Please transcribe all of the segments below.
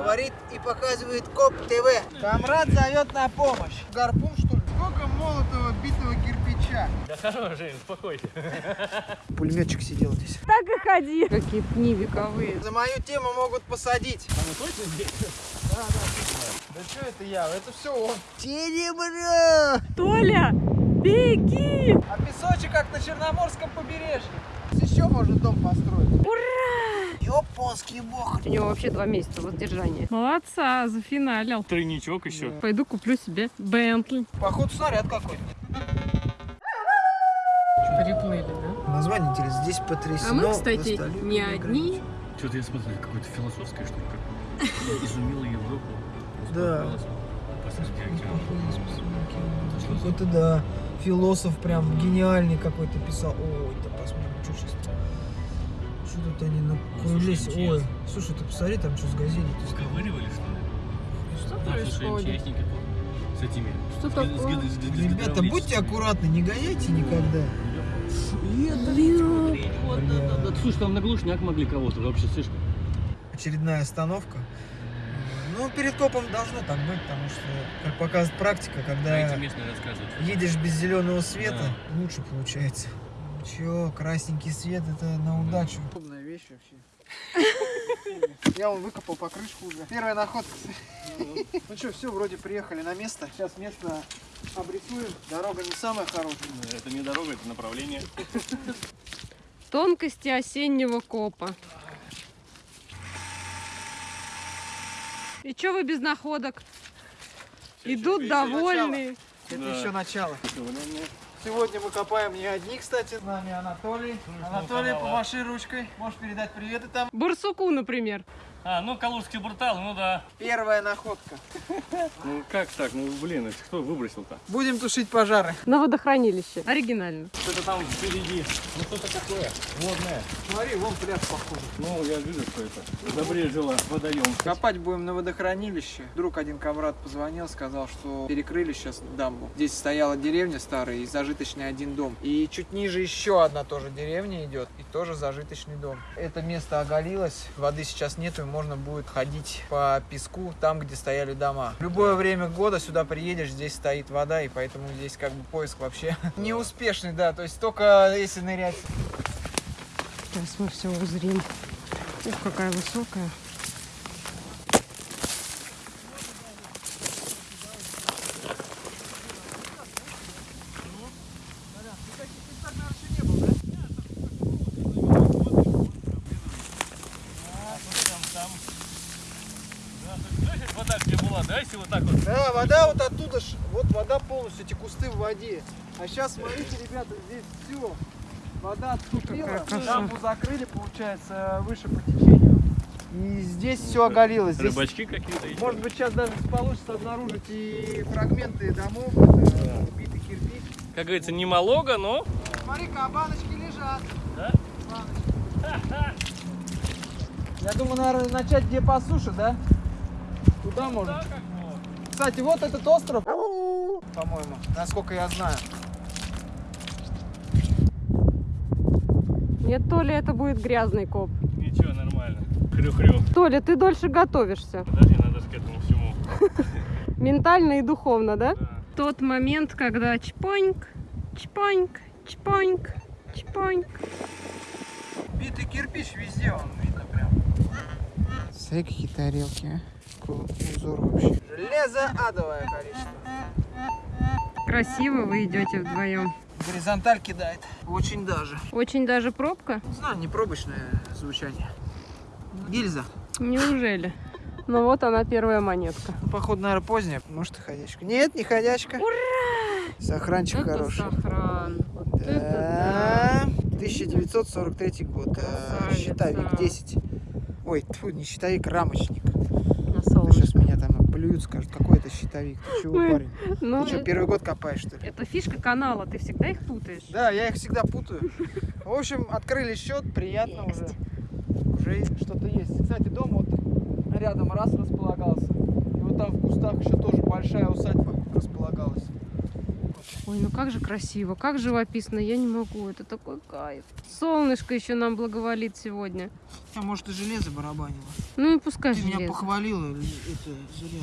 Говорит и показывает КОП ТВ. Камрад зовет на помощь. Гарпун, что ли? Сколько молотого битого кирпича? Да хорош, Жень, успокойся. Пулеметчик сидел здесь. Так и ходи. Какие пни вековые. За мою тему могут посадить. А мы точно здесь? Да что это я? Это все он. Серебро! Толя, беги! А песочек как на Черноморском побережье. Еще можно дом построить. Ура! Японский бог. У него вообще два месяца воздержания. Молодца, зафиналил. Тройничок еще. Пойду куплю себе Бентли. Походу снаряд какой-то. Приплыли, да? Название интересно. Здесь потрясено. А мы, кстати, не одни. Что-то я смотрю, какое-то философское что-то какое-то. Изумила Европу. Да. Какой-то, да, философ прям гениальный какой-то писал. Ой, да посмотрим, что сейчас. Что тут они накрылись? Слушай, Ой, интересно. слушай, ты посмотри, там что с газели. Выковыривали, что ли? Что слушай, происходит? МЧСники с этими. Что такое? Ребята, будьте аккуратны, не гоняйте никогда. Вот, да, да, да. Слушай, там на глушняк могли кого-то вообще, слышишь? Очередная остановка. Ну, перед копом должно так быть, потому что, как показывает практика, когда едешь без зеленого света, лучше получается. Чё, красненький свет, это на удачу. Удобная вещь вообще. Я вон выкопал покрышку уже. Первая находка. Ну что, все, вроде приехали на место. Сейчас место обрисуем. Дорога не самая хорошая. Это не дорога, это направление. Тонкости осеннего копа. И чё вы без находок? Идут довольные. Это Да. еще начало. Сегодня мы копаем не одни, кстати. С нами Анатолий. Анатолий, помаши ручкой. Можешь передать приветы там. Барсуку, например. А, ну Калужский буртал, ну да. Первая находка. Ну как так? Ну блин, это кто выбросил-то? Будем тушить пожары. На водохранилище. Оригинально. Что-то там впереди. Ну что-то такое. Водное. Смотри, вон пляж похоже. Ну, я вижу, что это. Забрежила водоем. Копать будем на водохранилище. Вдруг один комрад позвонил, сказал, что перекрыли сейчас дамбу. Здесь стояла деревня старая и зажиточный один дом. И чуть ниже еще одна тоже деревня идет и тоже зажиточный дом. Это место оголилось, воды сейчас нету, и можно будет ходить по песку там, где стояли дома. В любое время года сюда приедешь, здесь стоит вода, и поэтому здесь как бы поиск вообще неуспешный, да, то есть только если нырять. Сейчас мы все узрим. Ух, какая высокая. Слышишь, вода где была, да, если вот так вот? Да, вода вот оттуда, ж- вот вода полностью, эти кусты в воде. А сейчас, смотрите, ребята, здесь все. Вода отступила, дамбу закрыли, получается, выше по течению. И здесь все оголилось. Здесь, Рыбачки какие-то есть. может быть, сейчас даже получится обнаружить и фрагменты домов, это битый кирпич. Как говорится, не малого, но... Смотри-ка, баночки лежат. Да? Баночки. Я думаю, наверное, начать где по суше, да? Туда можно. Да. Кстати, вот этот остров, по-моему, насколько я знаю. Нет, Толя, это будет грязный коп. Ничего, нормально. Хрю-хрю. Толя, ты дольше готовишься. Подожди, надо же к этому всему. Ментально и духовно, да? Да. Тот момент, когда чпоньк, чпоньк, чпоньк, чпоньк. Битый кирпич везде, он видно прям. Смотри, какие тарелки, а. Какой узор вообще. Железо адовое количество. Красиво вы идете вдвоем. Горизонталь кидает. Очень даже. Очень даже пробка. Не знаю, не пробочное звучание. Гильза. Неужели? Ну вот она первая монетка. Походу, наверное, поздняя. Может, и ходячка. Нет, не ходячка. Ура! Сохранчик это хороший. сохран. Вот это Да. 1943 год. Э, Красавица. Щитовик 10. Ой, тьфу, не щитовик, рамочник. Сейчас меня там плюют, скажут, какой это щитовик. Ты чего, парень? Ну, Ты что, первый год копаешь, что ли? это фишка канала, ты всегда их путаешь. Да, я их всегда путаю. В общем, открыли счет, приятно Есть. уже. Уже что-то есть. Кстати, дом вот рядом раз располагался. И вот там в кустах еще тоже большая усадьба располагалась. Ой, ну как же красиво, как живописно, я не могу, это такой кайф. Солнышко еще нам благоволит сегодня. А может и железо барабанило. Ну и пускай Ты меня железо. похвалила, это зря.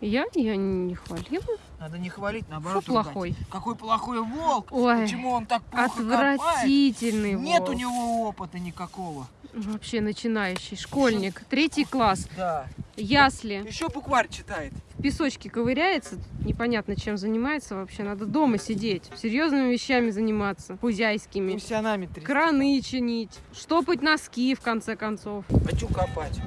Я? Я не хвалила. Надо не хвалить, Фу, наоборот. ругать. плохой. Какой плохой волк! Ой, Почему он так плохо копает? отвратительный Нет у волк. него опыта никакого. Вообще начинающий, школьник, третий класс, Да. ясли. Еще букварь читает. Песочке ковыряется, непонятно чем занимается вообще. Надо дома сидеть, серьезными вещами заниматься, хузяйскими. Гусянами трясти. Краны чинить, штопать носки, в конце концов. Хочу копать.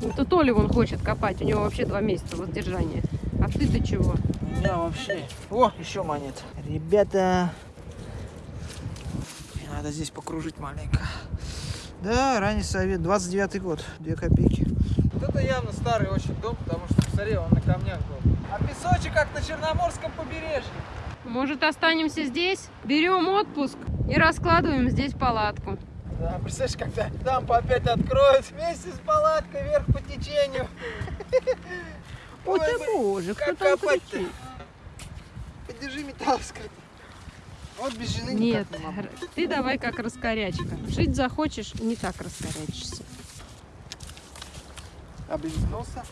Это Толя вон хочет копать, у него вообще два месяца воздержания. А ты-то чего? У меня вообще... О, еще монет. Ребята, мне надо здесь покружить маленько. Да, ранний совет, 29 год, 2 копейки. Вот это явно старый очень дом, потому что, посмотри, он на камнях был. А песочек как на Черноморском побережье. Может останемся здесь, берем отпуск и раскладываем здесь палатку. Да, представляешь, когда дампу опять откроют вместе с палаткой вверх по течению. Ой, ты боже, кто там кричит? Подержи металл, скажи. Вот без жены Нет, не ты давай как раскорячка. Жить захочешь, не так раскорячишься. Облизнулся.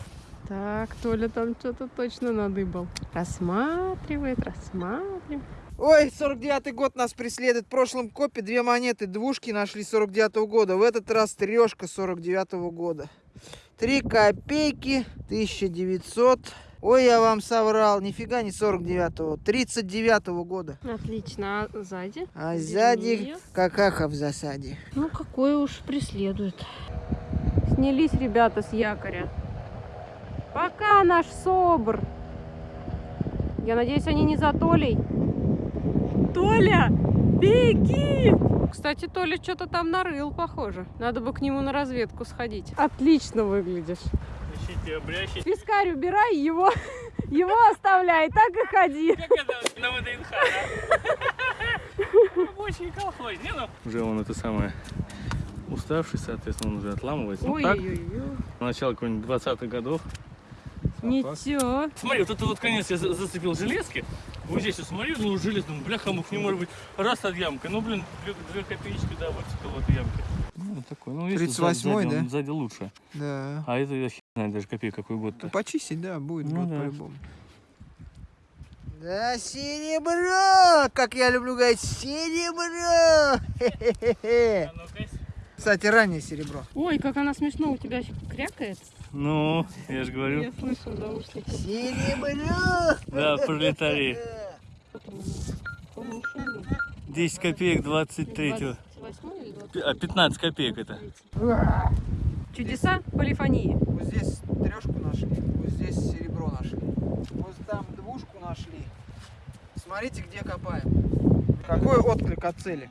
Так, Толя там что-то точно надыбал. Рассматривает, рассматривает. Ой, 49-й год нас преследует. В прошлом копе две монеты, двушки нашли 49-го года. В этот раз трешка 49-го года. Три копейки, 1900. Ой, я вам соврал, нифига не 49-го, 39-го года. Отлично, а сзади? А сзади какаха в засаде. Ну, какой уж преследует. Снялись ребята с якоря. Пока наш собр. Я надеюсь, они не за Толей. Толя, беги! Кстати, Толя что-то там нарыл, похоже. Надо бы к нему на разведку сходить. Отлично выглядишь. Ищите, обрящите. Пискарь убирай, его, его оставляй, так и ходи. Как это на ВДНХ? Рабочий колхоз. Не, ну. Уже он это самое уставший, соответственно, он уже отламывается. Ну, так, Ой-ой-ой. начало каких-нибудь 20-х годов. Ничего. Смотри, вот это вот конец я за- зацепил железки. Вот здесь я смотрю, ну желез, думаю, бляха, мух, не может быть. Раз от ямка, ну блин, две, две копеечки, да, выцепил в этой ямке. Ну, вот такой. Ну, если 38-й, сзади, да? он Сзади лучше. Да. А это я хер знаю даже копейка какой год-то. Почистить, да, будет, Ну будет да. по-любому. Да, серебро! Как я люблю говорить, серебро! А ну-ка. Кстати, раннее серебро. Ой, как она смешно у тебя крякает. Ну, я же говорю. Я слышу в наушниках. Серебро! Да, пролетарии. 10 копеек 23 28 или 20? Пи- А 15 копеек это. Чудеса полифонии. Вот здесь трешку нашли, вот здесь серебро нашли. Вот там двушку нашли. Смотрите, где копаем. Какой отклик от цели?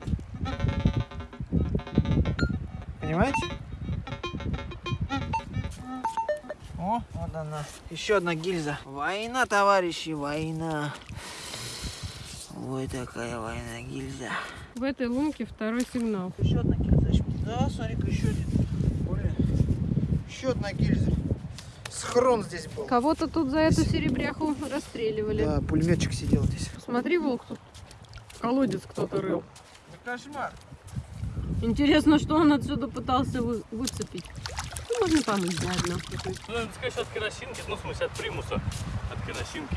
Понимаете? О, вот она. Еще одна гильза. Война, товарищи, война. Ой, такая война гильза. В этой лунке второй сигнал. Еще одна гильза. Да, смотри-ка, еще один. Блин. Еще одна гильза. Схрон здесь был. Кого-то тут за эту серебряху расстреливали. Да, пулеметчик сидел здесь. Смотри, волк тут. Колодец кто-то рыл. Да кошмар. Интересно, что он отсюда пытался вы- выцепить. Ну, можно помыть заодно. Ну, это, конечно, от керосинки, ну, в смысле, от примуса, от керосинки.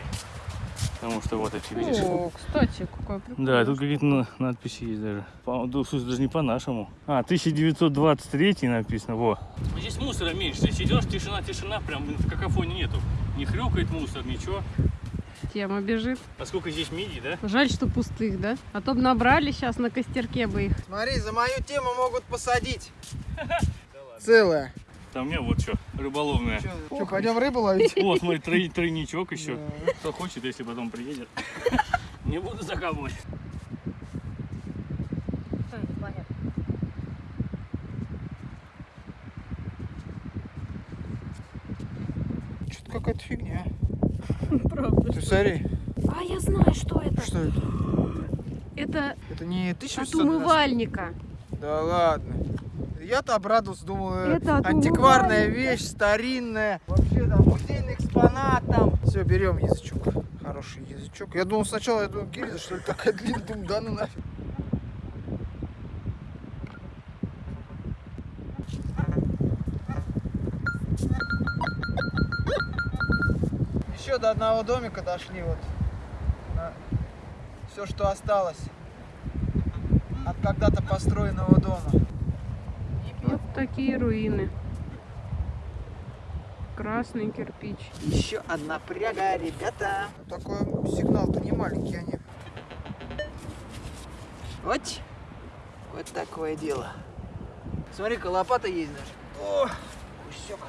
Потому что вот эти, видишь? О, кстати, какой прикол. Да, тут какие-то на- надписи есть даже. По, да, в смысле, даже не по-нашему. А, 1923 написано, во. Здесь мусора меньше. Здесь идешь, тишина, тишина, прям блин, какофонии нету. Не хрюкает мусор, ничего. Тема бежит. Поскольку здесь мидии, да? Жаль, что пустых, да? А то бы набрали сейчас на костерке бы их. Смотри, за мою тему могут посадить. Целая. Там у меня вот что, рыболовная. Что, пойдем рыбу ловить? О, смотри, трой- тройничок еще. Кто хочет, если потом приедет. Не буду закапывать. Что-то какая-то фигня. Правда. Ты смотри. А я знаю, что это. Что это? Это Это не от 1800 умывальника. Да ладно. Я-то обрадовался, думал, э, Это от антикварная вещь, старинная. Вообще там музейный экспонат там. Все, берем язычок. Хороший. язычок. Я думал сначала, я думал, Кирилл, что ли, такая длинная, думаю, да ну нафиг. До одного домика дошли вот. Все, что осталось от когда-то построенного дома. Вот такие руины. Красный кирпич. Еще одна пряга, ребята. Такой сигнал-то не маленький они. Вот. Вот такое дело. Смотри-ка, лопата есть даже. О, кусек.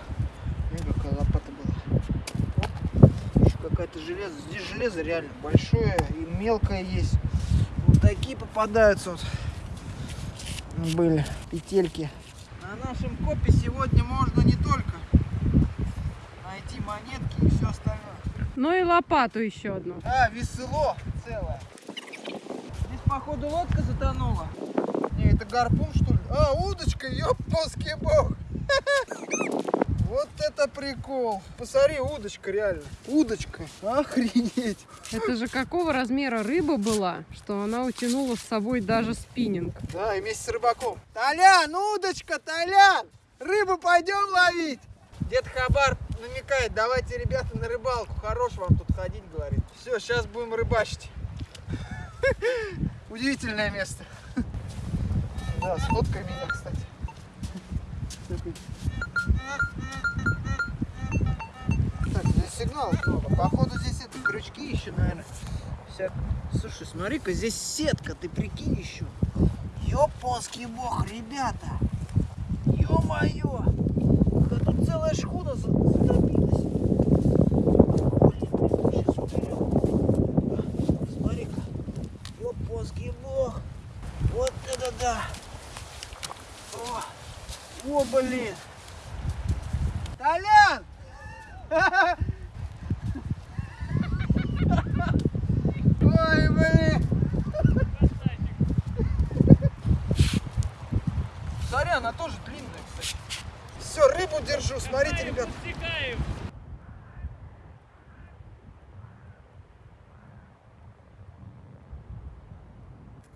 Смотри, какая лопата была. Оп. Еще какая-то железо. Здесь железо реально большое и мелкое есть. Вот такие попадаются вот. Были петельки. На нашем копе сегодня можно не только найти монетки и все остальное. Ну и лопату еще одну. А, весело целое. Здесь, походу, лодка затонула. Не, это гарпун, что ли? А, удочка, ёпоский бог. Вот это прикол. Посмотри, удочка реально. Удочка. Охренеть. Это же какого размера рыба была, что она утянула с собой даже спиннинг. Да, и вместе с рыбаком. Толян, удочка, Толян! Рыбу пойдем ловить! Дед Хабар намекает, давайте, ребята, на рыбалку. Хорош вам тут ходить, говорит. Все, сейчас будем рыбачить. Удивительное место. Да, сфоткай меня, кстати. Так, здесь сигнал много. Походу здесь это крючки еще, наверное. Всяк... Слушай, смотри-ка, здесь сетка, ты прикинь еще. Ёпонский бог, ребята! Ё-моё! Да тут целая шхуна за- затопилась. Ёпонский бог. Вот это да! О, О блин! Толян! Ой, блин! Смотри, она тоже длинная, кстати. Все, рыбу держу, смотрите, ребят.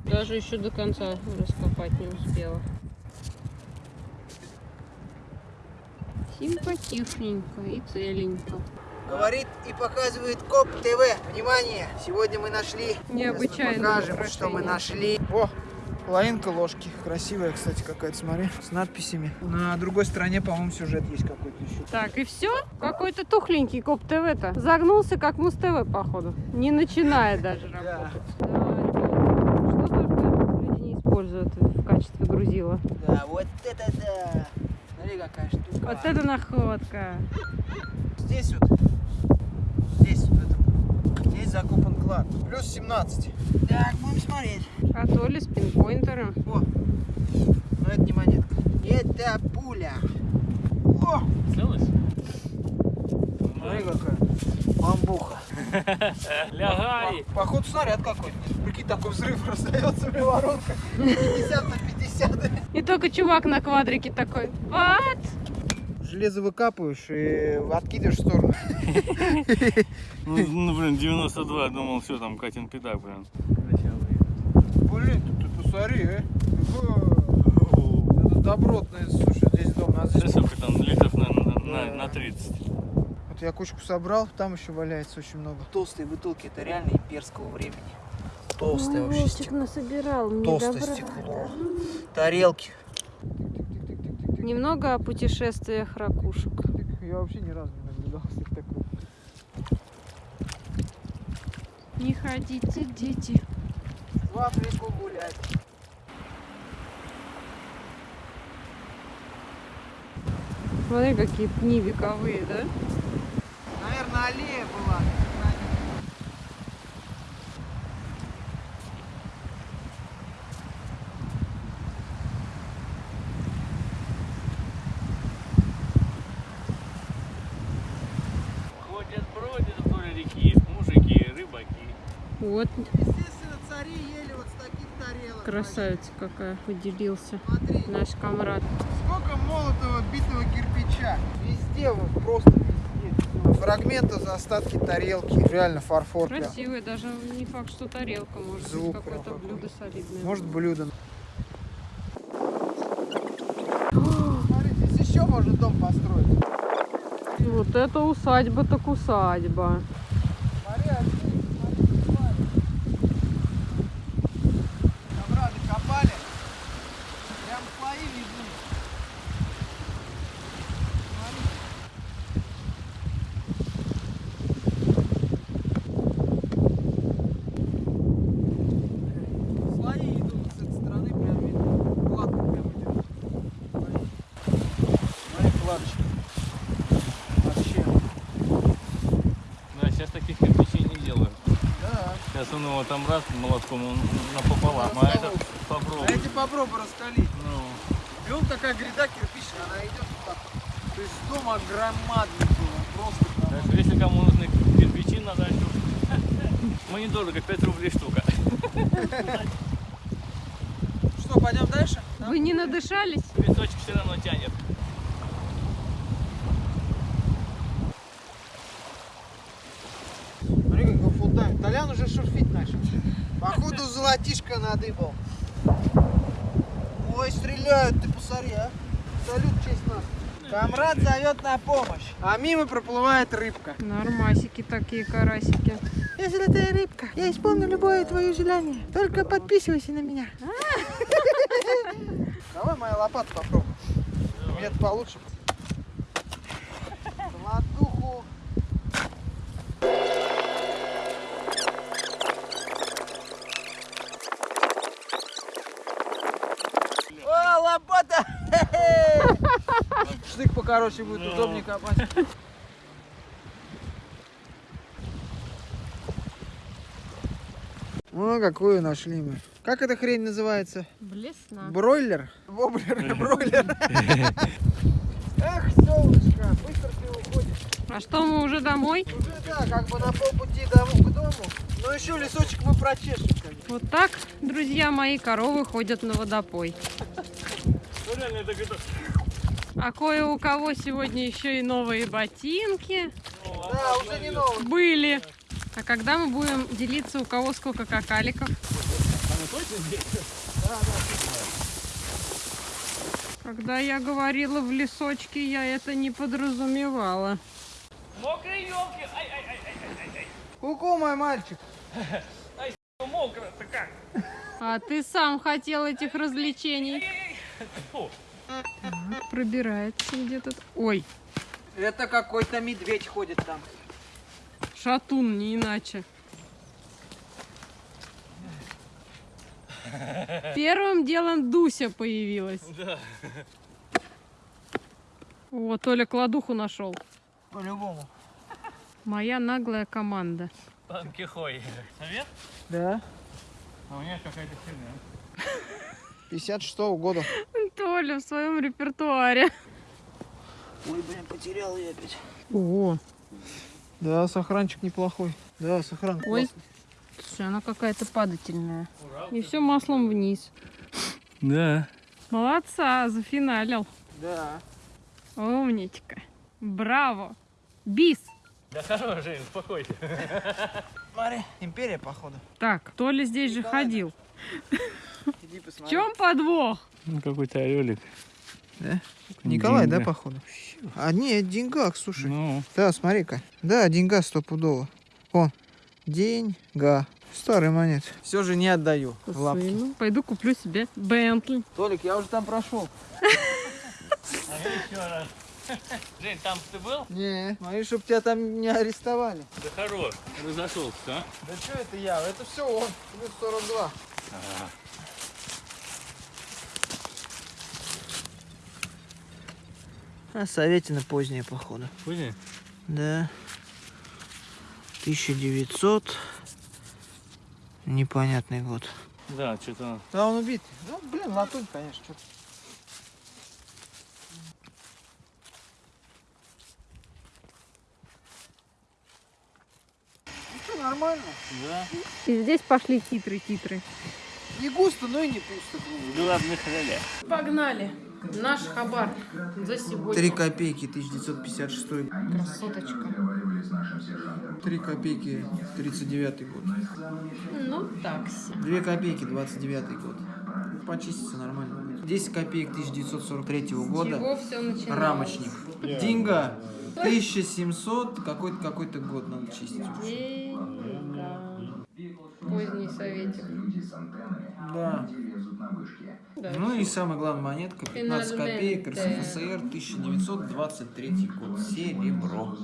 Даже еще до конца раскопать не успела. Симпатичненько и целенько. Говорит и показывает КОП ТВ. Внимание, сегодня мы нашли. Мы покажем, украшение. что мы нашли. О, половинка ложки. Красивая, кстати, какая-то, смотри, с надписями. На другой стороне, по-моему, сюжет есть какой-то еще. Так, и все? Какой-то тухленький Коп ТВ-то. Загнулся, как Муз ТВ, походу. Не начиная даже работать. Что только люди не используют в качестве грузила. Да, вот это да. Смотри, какая штука. Вот это находка. Здесь вот, здесь здесь закопан клад. Плюс 17. Так, будем смотреть. А то ли с пинпоинтером. О, но это не монетка. Это пуля. О, Целость? смотри какая. Бамбуха. Лягай! Походу снаряд какой-то. Прикинь, такой взрыв раздается приворотка. 50 на 50. И только чувак на квадрике такой. Вот. Железо выкапываешь и откидываешь в сторону. Ну, ну, блин, 92, думал, все, там Катин педак, блин. Блин, ты, посмотри, э. Это добротное, слушай, здесь дом. Здесь... Сколько там, литров на, на, на, Да. на 30. Вот я кучку собрал, там еще валяется очень много. Толстые бутылки, это реально имперского времени. Толстое вообще стекло. насобирал. мне Толстое добра. стекло. Тарелки. Немного о путешествиях ракушек. Я вообще ни разу не наблюдал такого. Не ходите, дети. В Африку гулять. Смотри, какие пни вековые, да? Наверное, аллея была. Вот Естественно, цари ели вот с таких тарелок. красавица какая поделился Смотри, наш комрад. сколько молотого битого кирпича. Везде вот просто везде. фрагменты, остатки тарелки. Реально фарфор прям. Красивый, даже не факт, что тарелка может Звук быть какое-то прям блюдо солидное. Может блюдо. Смотрите, здесь еще можно дом построить. Вот это усадьба так усадьба. Смотри, отсюда, смотри, смотри. Камрады копали. Прям слои видны. Смотри. Слои идут с этой стороны, прям видно. Кладка прям идет. Смотри. Смотри, кладочка. Вообще. Да, сейчас таких кирпичей не делают. Да. Сейчас он его там раз молотком он напополам, а это А попробуй. эти попробуй раскалить. Ну, И вот такая гряда кирпичная, она идет вот так. То есть дом огромадный был, он просто так что если кому нужны кирпичи на дачу, мы недорого, 5 рублей штука. Что, пойдем дальше? Да? Вы не надышались? Песочек все равно тянет. Смотри, Толян уже шурфить начал. Походу золотишко надыбал. Ой, стреляют, ты посмотри, а. Салют честь нас. Камрад зовет на помощь. А мимо проплывает рыбка. Нормасики такие, карасики. Я золотая рыбка. Я исполню любое твое желание. Только подписывайся на меня. Давай моя лопата попробуй. Мне это получше. Штык покороче будет, Ну. удобнее копать. Ну, какую нашли мы. Как эта хрень называется? Блесна. Бройлер? Воблер или бройлер? Эх, солнышко, быстро ты уходишь. А что, мы уже домой? Уже, да, как бы на полпути дому- к дому. Но еще лесочек мы прочешем, конечно. Вот так, друзья мои, коровы ходят на водопой. Ну реально это где-то... А кое у кого сегодня еще и новые ботинки Да, уже не новый. были. А когда мы будем делиться, у кого сколько какаликов? Когда я говорила в лесочке, я это не подразумевала. Мокрые елки! Ай-ай-ай-ай-ай-ай! Ку-ку, мой мальчик. Ну мокро-то как? А ты сам хотел этих развлечений. Фу. Пробирается где-то. Ой, Это какой-то медведь ходит там. шатун, не иначе. Первым делом Дуся появилась. Да. О, Толя кладуху нашел. По-любому. Моя наглая команда. Панкихой. Совет? Да. А у меня какая-то херня. 56 -го года. Толя в своем репертуаре. Ой, блин, потерял я опять. О, Да, сохранчик неплохой. Да, сохран Ой. классный. слушай, она какая-то падательная. И все маслом вниз. Да. Молодца, зафиналил. Да. Умничка. Браво. Бис. Да хорош, Жень, успокойся. Смотри, империя, походу. Так, Толя здесь же Николай, ходил. Иди В чем подвох? Ну какой-то орелик. Да? Николай, да, Деньга. походу? А, нет, деньгах, слушай. Ну, Да, смотри-ка. Да, деньга стопудово. О, деньга. Старый монет. Все же не отдаю в лапки. Сыну. Пойду куплю себе Бентли. Толик, я уже там прошел. а я еще раз. Жень, там ты был? Не, смотри, чтоб тебя там не арестовали. Да хорош. Разошелся, а? Да что это я? Это все он. Плюс 42. А Советина поздняя, походу. Понял? Да. 1900. Непонятный год. Да, что-то... Да, он убит. Ну, блин, латунь, конечно. Что ну, нормально. Да. И здесь пошли титры-титры. Не густо, но и не пусто. В главных ролях. Погнали. Наш хабар за сегодня. 3 копейки 1956 Красоточка. 3 копейки 39 год. Ну, такси. 2 копейки 29 год. Почистится нормально. будет. 10 копеек 1943 года. Чего все начиналось? Рамочник. Деньга 1700, какой-то какой-то год надо чистить. Деньга. Поздний советик. Да. Да. Ну и самая главная монетка 15 копеек. РСФСР 1923 год. Серебро.